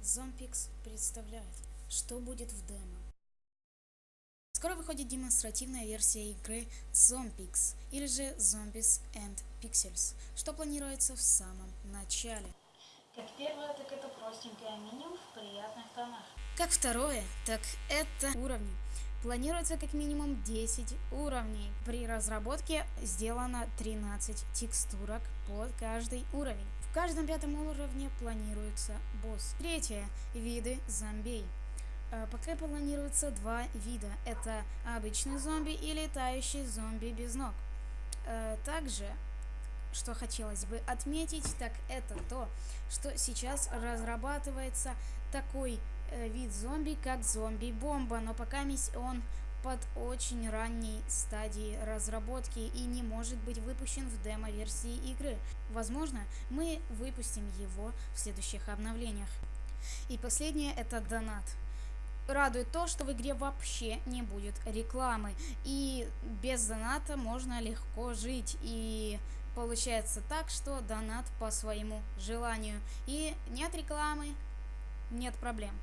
Zompix представляет, что будет в демо. Скоро выходит демонстративная версия игры Zompix, или же Zombies and Pixels, что планируется в самом начале. Как первое, так это простенькое меню в приятных тонах. Как второе, так это уровни. Планируется как минимум 10 уровней. При разработке сделано 13 текстурок под каждый уровень. В каждом пятом уровне планируется босс. Третье. Виды зомбей. Э, пока планируется два вида. Это обычный зомби и летающий зомби без ног. Э, также, что хотелось бы отметить, так это то, что сейчас разрабатывается такой вид зомби, как зомби-бомба, но пока он под очень ранней стадии разработки и не может быть выпущен в демо-версии игры. Возможно, мы выпустим его в следующих обновлениях. И последнее это донат. Радует то, что в игре вообще не будет рекламы. И без доната можно легко жить. И получается так, что донат по своему желанию. И нет рекламы, нет проблем.